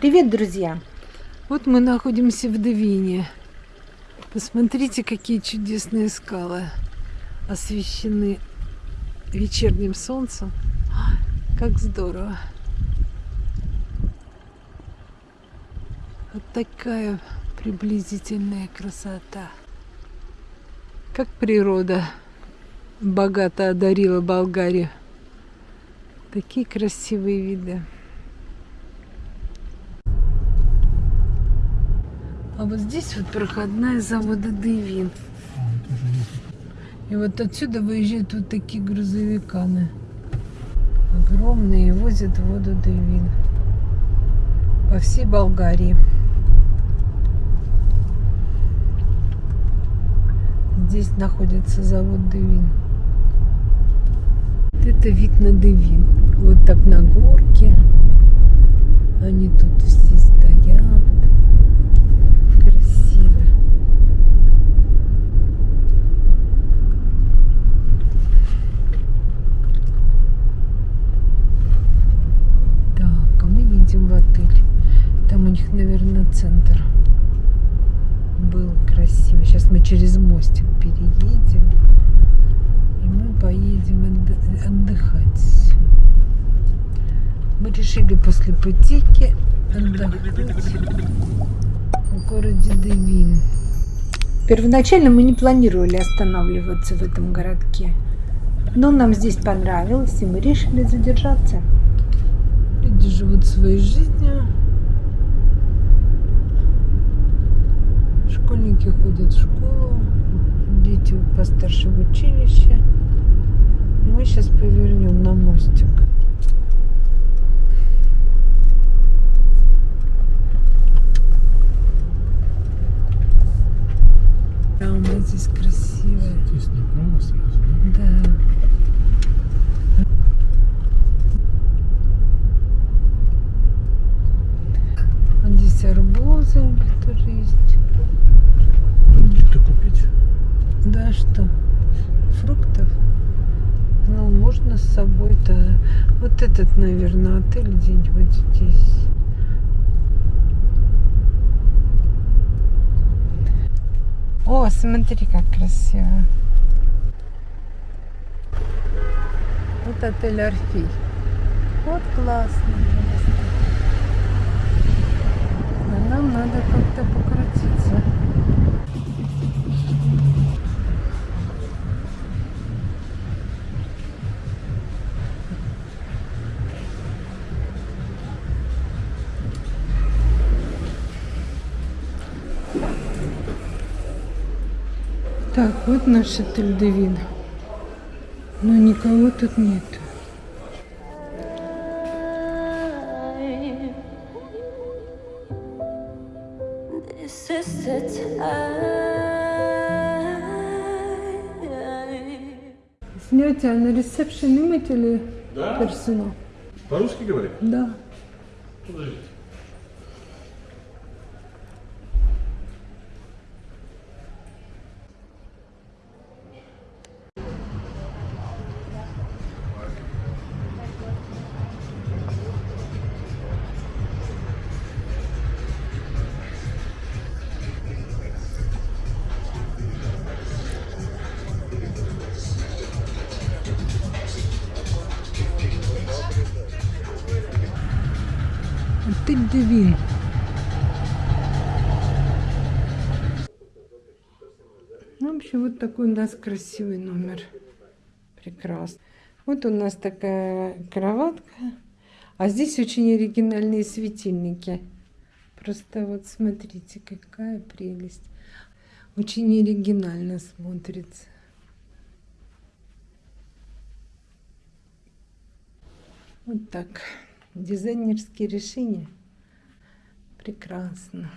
Привет, друзья! Вот мы находимся в Девине. Посмотрите, какие чудесные скалы освещены вечерним солнцем. Как здорово! Вот такая приблизительная красота. Как природа богато одарила Болгарию. Такие красивые виды. А вот здесь вот проходная завода Девин. И вот отсюда выезжают вот такие грузовиканы. Огромные и возят воду Девин. По всей Болгарии. Здесь находится завод Девин. Это вид на Девин. Вот так на горке. Они тут все центр был красиво. Сейчас мы через мостик переедем. И мы поедем отдыхать. Мы решили после путейки отдохнуть в городе Девин. Первоначально мы не планировали останавливаться в этом городке. Но нам здесь понравилось, и мы решили задержаться. Люди живут своей жизнью. Школьники ходят в школу, дети постарше в училище. И мы сейчас повернем на мостик. Да, у нас здесь красиво. Здесь направо сразу, да? Да. здесь арбузы тоже есть купить. Да, что? Фруктов? Ну, можно с собой-то... Вот этот, отель где-нибудь здесь. О, смотри, как красиво. Вот отель Орфей. Вот классно. А нам надо как-то покрутиться. Вот наш отель Девин. Но никого тут нет. Снять, а на ресепшн имеете ли да? персонал? По-русски говорит? Да. Подождите. В общем, вот такой у нас красивый номер. Прекрасно. Вот у нас такая кроватка. А здесь очень оригинальные светильники. Просто вот смотрите, какая прелесть. Очень оригинально смотрится. Вот так. Дизайнерские решения. Прекрасно.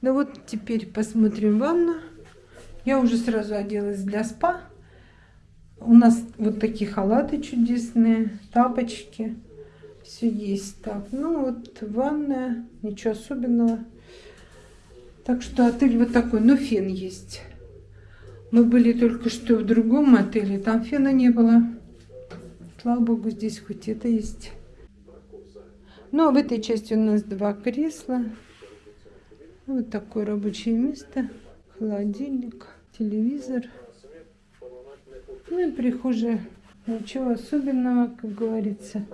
Ну вот теперь посмотрим ванну. Я уже сразу оделась для спа. У нас вот такие халаты чудесные, тапочки. Все есть. Так, ну вот ванная, ничего особенного. Так что отель вот такой, но фен есть. Мы были только что в другом отеле, там фена не было. Слава богу, здесь хоть это есть. Ну, а в этой части у нас два кресла. Вот такое рабочее место. Холодильник, телевизор. Ну и прихожая. Ничего особенного, как говорится.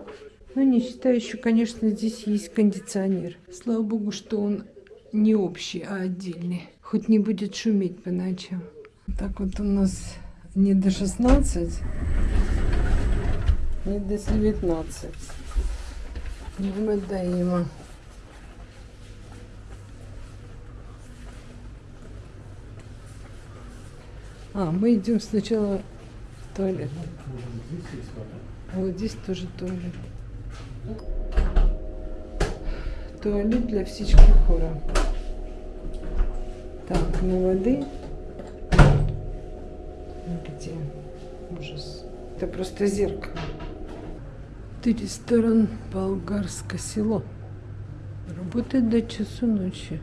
Но не считаю еще, конечно, здесь есть кондиционер. Слава богу, что он не общий, а отдельный. Хоть не будет шуметь по ночам. Так вот у нас не до 16, не до 19. Мы А, мы идем сначала в туалет. Вот здесь тоже туалет. Туалет для птички хора. Так, на воды. Где? Ужас. Это просто зеркало. Это ресторан Болгарское село. Работает до часу ночи.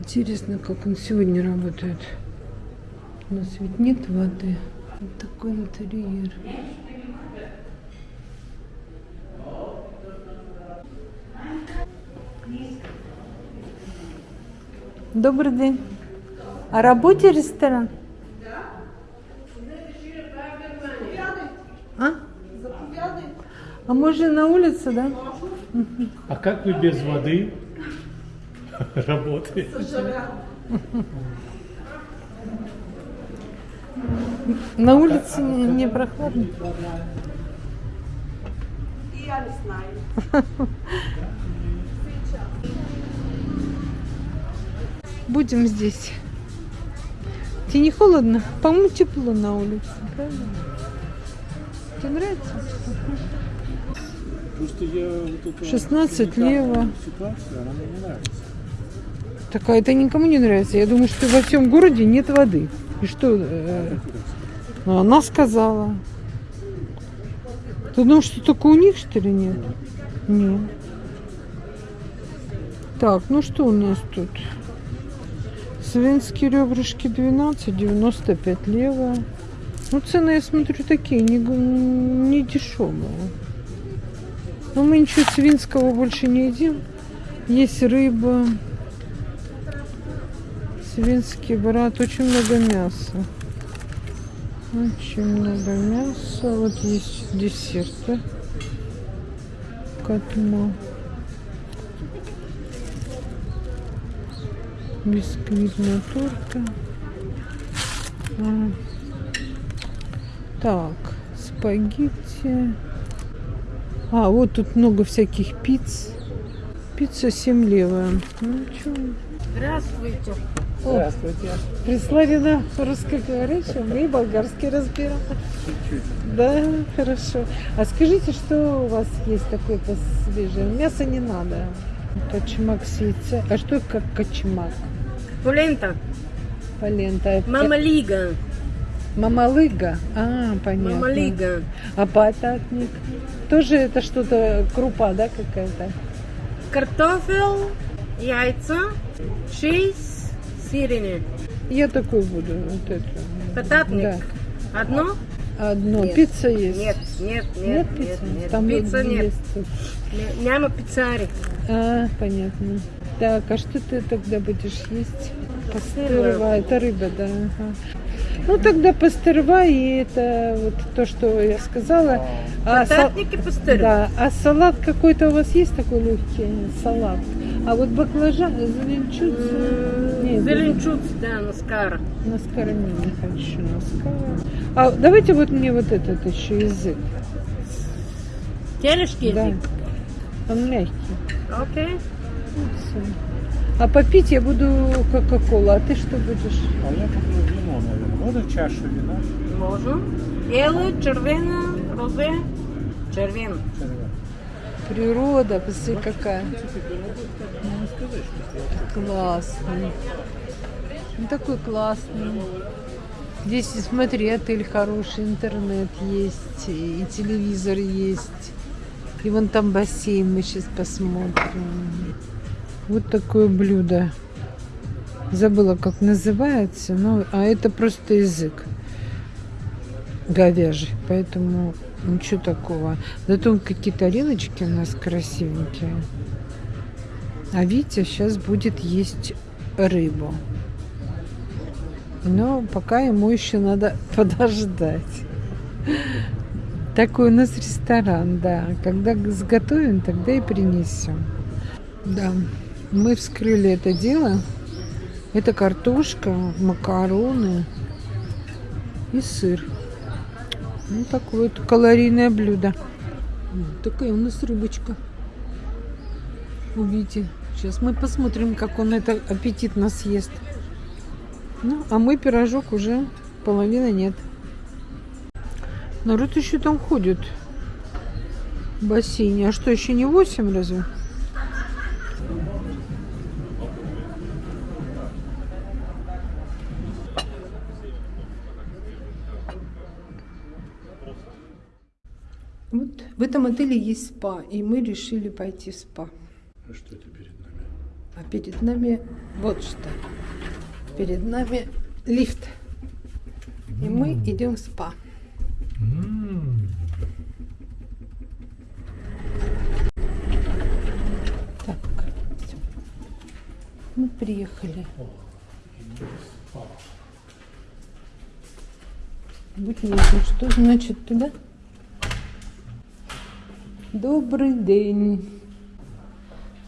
Интересно, как он сегодня работает. У нас ведь нет воды. Вот такой интерьер. Добрый день. А работе ресторан? А? А можно на улице, да? А как вы без воды работаете? На улице не, не прохладно. Я не знаю. Будем здесь. Тебе не холодно? По-моему, тепло на улице, правильно? Тебе нравится? Просто я вот это 16 лево. ситуация, она мне не нравится. Так, а это никому не нравится. Я думаю, что во всем городе нет воды. И что? э, ну, она сказала. Ты думаешь, что только у них, что ли, нет? Нет. Так, ну что у нас тут? Свинские ребрышки 12, 95 лево. Ну, цены, я смотрю, такие, не, не дешевые. Но мы ничего свинского больше не едим. Есть рыба. Свинский брат. Очень много мяса. Очень много мяса. Вот есть десерты. Катма. Бисквитная торта. А. Так, спагетти. А, вот тут много всяких пиц. Пицца 7 левая. Ну? Здравствуйте. Здравствуйте. Прислали на русскоговорящего, мы и болгарский разбираем. Да, хорошо. А скажите, что у вас есть такое посвежее? Мясо не надо. Качмак сица. А что как качмак? Полента. Полента. Мамалига. Мамалыга? А, понятно. Мамалига. А бататник? Тоже это что-то крупа, да, какая-то? Картофель, яйца, чиз, сирены. Я такой буду. Вот это. Бататник. Да. Одно? Одно. Нет. Пицца есть? Нет, нет, нет, Нет нет, пиццы? нет. Там Пицца нет. есть Няма пиццари. А, понятно. Так, а что ты тогда будешь есть? Рыба. Пастерва. Это рыба, да. ага. Ну, тогда пастерва и это вот то, что я сказала. А, са- Бататник и пастырь. Да, а салат какой-то у вас есть такой легкий? Салат. А вот баклажан, зеленчуц... Нет, Зеленчуц, да, наскара. на скороне не хочу, на скоро. А давайте вот мне вот этот еще язык. Телешки Да. язык. Он мягкий. Окей. Всё. А попить я буду кока-колу, а ты что будешь? А я куплю вино, наверное. Можно чашу вина? Можно. Белое, червено, розе. Червено. Природа, посмотри какая. Классный. Он такой классный. Здесь, смотри, отель хороший, интернет есть, и телевизор есть. И вон там бассейн, мы сейчас посмотрим. Вот такое блюдо. Забыла, как называется, но, а это просто язык говяжий, поэтому Ничего такого. Зато какие тарелочки у нас красивенькие. А Витя сейчас будет есть рыбу. Но пока ему еще надо подождать. Такой у нас ресторан, да. Когда сготовим, тогда и принесем. Да, мы вскрыли это дело. Это картошка, макароны и сыр. Ну, такое вот калорийное блюдо. Такая у нас рыбочка. Увидите. Сейчас мы посмотрим, как он это аппетитно съест. Ну, а мой пирожок уже половины нет. Народ еще там ходит в бассейне. А что, еще не 8 разве? Вот в этом отеле есть спа, и мы решили пойти в спа. А что это перед? А перед нами вот что. Перед нами лифт. И мы идем в спа. Так, всё. Мы приехали. Будь ясно, что значит туда? Добрый день.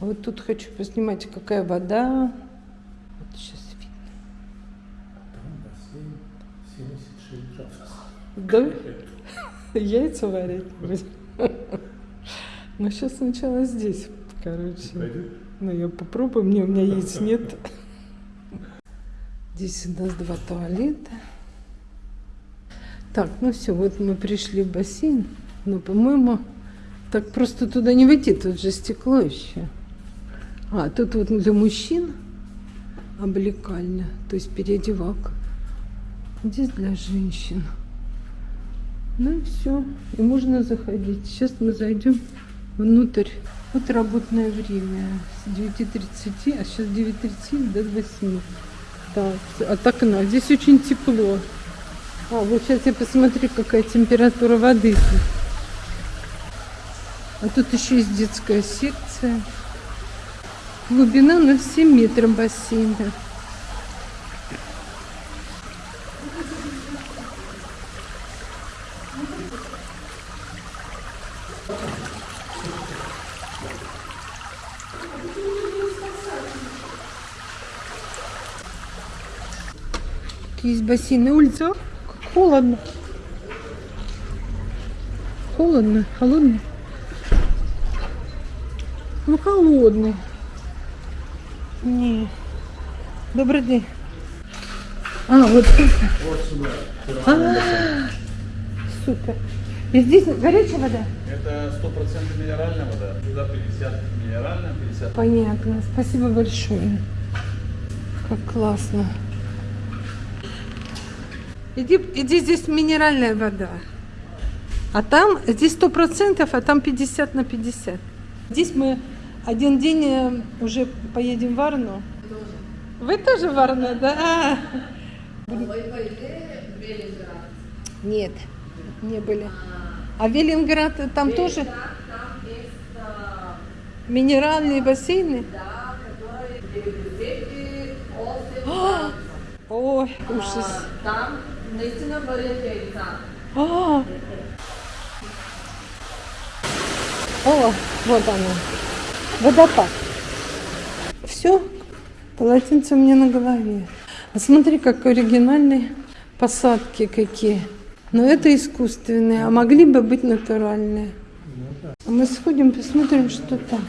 Вот тут хочу поснимать, какая вода. Вот сейчас видно. Там бассейн 76 градусов. Да? Яйца варить будем. Ну, сейчас сначала здесь, короче. Ну, я попробую, мне у меня яиц нет. Здесь у нас два туалета. Так, ну все, вот мы пришли в бассейн. Но, по-моему, так просто туда не войти, тут же стекло еще. А, тут вот для мужчин облекальня, то есть переодевалка. Здесь для женщин. Ну и все. И можно заходить. Сейчас мы зайдем внутрь. Вот работное время. С 9.30, а сейчас 9.30 до 8. Так, от окна. Здесь очень тепло. А, вот сейчас я посмотрю, какая температура воды. А тут еще есть детская секция. Глубина 0,7 метров бассейна. Есть бассейн на улице. Как холодно. Холодно, холодно. Ну, холодный. Не. Добрый день. А, вот тут. Вот сюда. А, супер. И здесь горячая вода? Это стопроцентно минеральная вода. Сюда 50 минеральная, 50 Понятно. Спасибо большое. Как классно. Иди, иди здесь минеральная вода. А там, здесь сто процентов, а там 50 на 50. Здесь мы один день э, уже поедем в Варну. Вы тоже в Варну, да? Нет, не были. А Велинград э, там тоже минеральные бассейны? А! Ой, ужас. Там наистина варят яйца. А! О, вот оно. Водопад. Все, полотенце меня на голове. А смотри, как оригинальные посадки какие. Но это искусственные, а могли бы быть натуральные. А мы сходим, посмотрим, что там.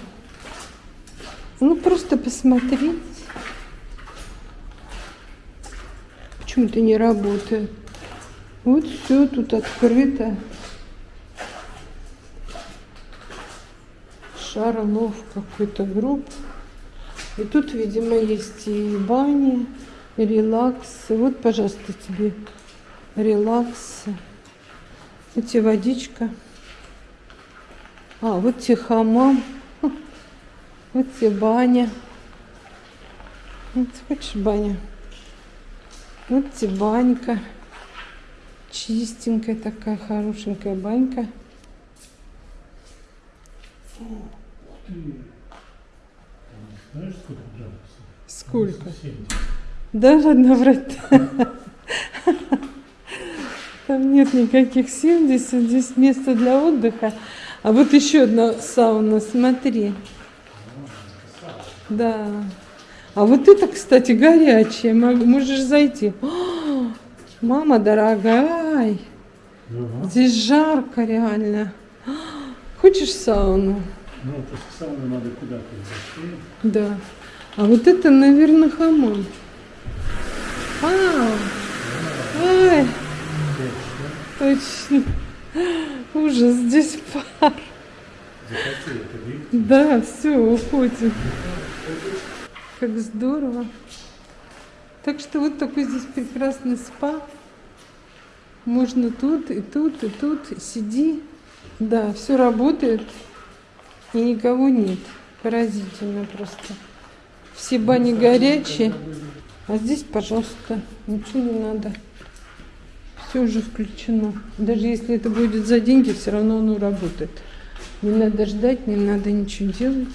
Ну, просто посмотреть. Почему-то не работает. Вот все тут открыто. Шарлов какой-то групп. И тут, видимо, есть и бани, и релаксы. Вот, пожалуйста, тебе релаксы. Вот тебе водичка. А, вот тебе хамам. Вот тебе баня. Вот, хочешь баня? Вот тебе банька. Чистенькая такая, хорошенькая банька. Знаешь, сколько градусов? Сколько? 70. Да, ладно врать. Там нет никаких 70, здесь место для отдыха. А вот еще одна сауна, смотри. Да. А вот это, кстати, горячая. Мог- Можешь зайти. О, мама дорогая, здесь жарко реально. Хочешь сауну? Ну, после сауны надо куда-то зайти. Да. А вот это, наверное, хамам. А, ай, точно. Ужас, здесь пар. Да, все, уходим. Как здорово. Так что вот такой здесь прекрасный спа. Можно тут, и тут, и тут. Сиди. Да, все работает. И никого нет. Поразительно просто. Все бани горячие. А здесь, пожалуйста, ничего не надо. Все уже включено. Даже если это будет за деньги, все равно оно работает. Не надо ждать, не надо ничего делать.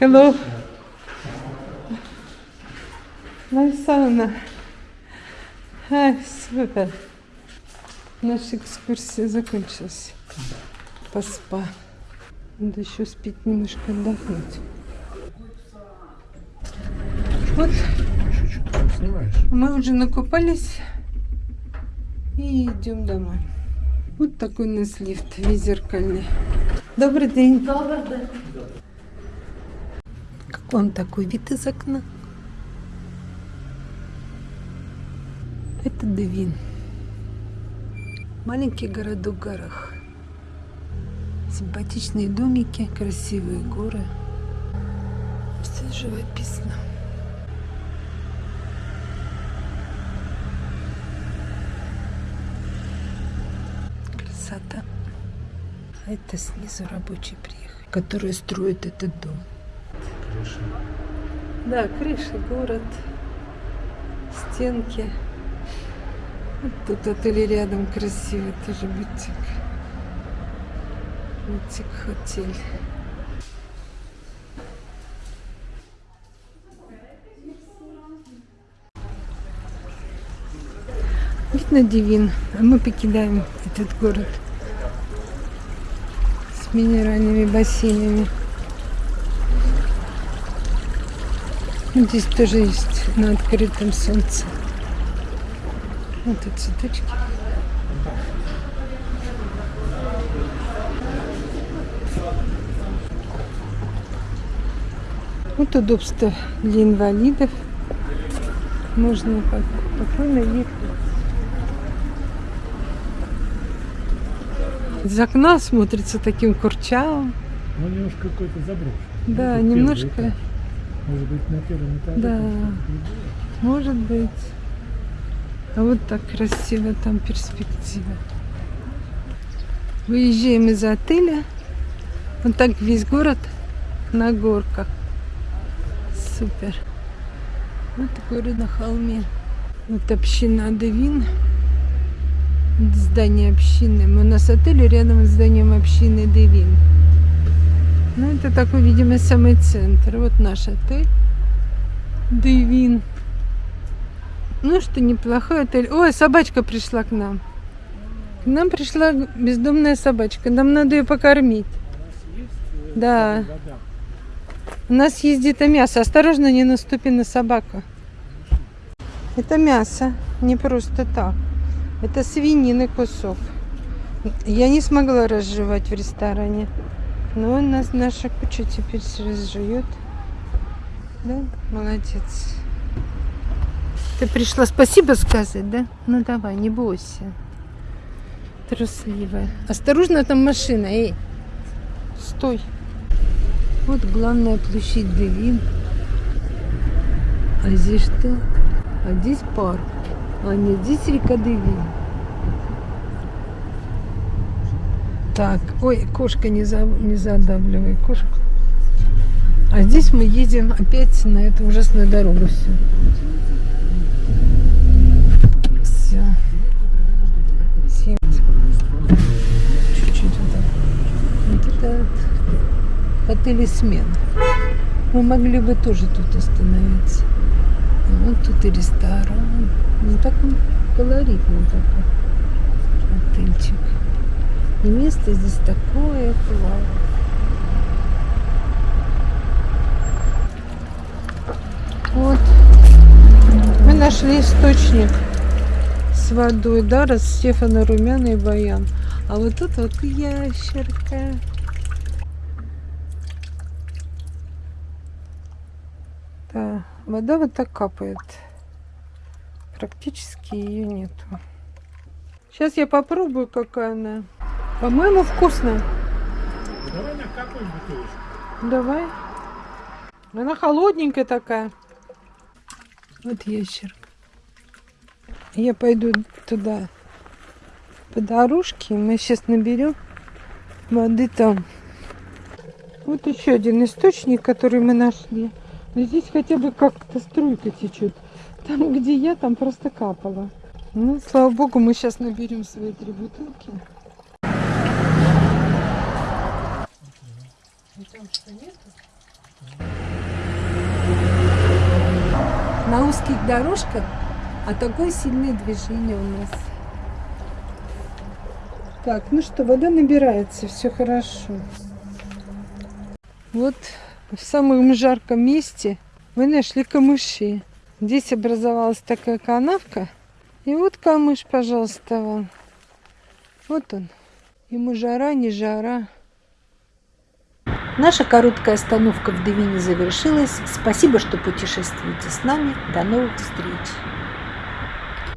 Hello. Nice sauna. А, супер. Наша экскурсия закончилась. По спа. Надо еще спить немножко отдохнуть. Вот мы уже накупались и идем домой. Вот такой у нас лифт, весь зеркальный. Добрый день. Добър ден. Как вам такой вид из окна? Это Девин. Маленький городок в горах. Симпатичные домики, красивые горы. Все живописно. Красота. А это снизу рабочие приехали, которые строят этот дом. Крыша. Да, крыша, город, стенки. Тут отель рядом красивый, тоже бутик. Бутик хотель. Видно Дивин, а мы покидаем этот город с минеральными бассейнами. Здесь тоже есть на открытом солнце. Вот и цветочки. Вот удобство для инвалидов. Можно спокойно ехать. Из окна смотрится таким курчавым. Ну, немножко какой-то заброшен. Да, Ну, немножко. этаж. Может быть, на первом этаже. Да. Может быть. А вот так красиво там перспектива. Выезжаем из отеля. Вот так весь город на горках. Супер. Вот город на холме. Вот община Девин. Здание общины. У нас отель рядом с зданием общины Девин. Ну, это такой, видимо, самый центр. Вот наш отель. Девин. Ну что, неплохой отель. Ой, собачка пришла к нам. К нам пришла бездомная собачка. Нам надо ее покормить. Да. У нас есть где-то мясо. Осторожно, не наступи на собаку. Это мясо. Не просто так. Это свинины кусок. Я не смогла разжевать в ресторане. Но у нас наша куча теперь разжует. Да, молодец. Ты пришла спасибо сказать, да? Ну давай, не бойся. Трусливая. Осторожно, там машина, эй. Стой. Вот главная площадь Девин. А здесь что? А здесь парк. А нет, здесь река Девин. Так, ой, кошка, не, за, не задавливай кошку. А здесь мы едем опять на эту ужасную дорогу все. Или смена. Мы могли бы тоже тут остановиться. Вот тут и ресторан. Ну так он колоритный такой. Отельчик. И место здесь такое классное. Вот. Мы нашли источник с водой, да, раз Стефана Румяна и Баян. А вот тут вот ящерка. Да, вода вот так капает. Практически ее нету. Сейчас я попробую, какая она. По-моему, вкусная. Давай накапаем бутылочку. Давай. Она холодненькая такая. Вот ящерка. Я пойду туда по дорожке. Мы сейчас наберем воды там. Вот еще один источник, который мы нашли. Но здесь хотя бы как-то струйка течет. Там, где я, там просто капало. Ну, слава богу, мы сейчас наберем свои три бутылки. На узких дорожках, а такое сильное движение у нас. Так, ну что, вода набирается, все хорошо. Вот в самом жарком месте мы нашли камыши. Здесь образовалась такая канавка. И вот камыш, пожалуйста, вам. Вот он. Ему жара, не жара. Наша короткая остановка в Девине завершилась. Спасибо, что путешествуете с нами. До новых встреч!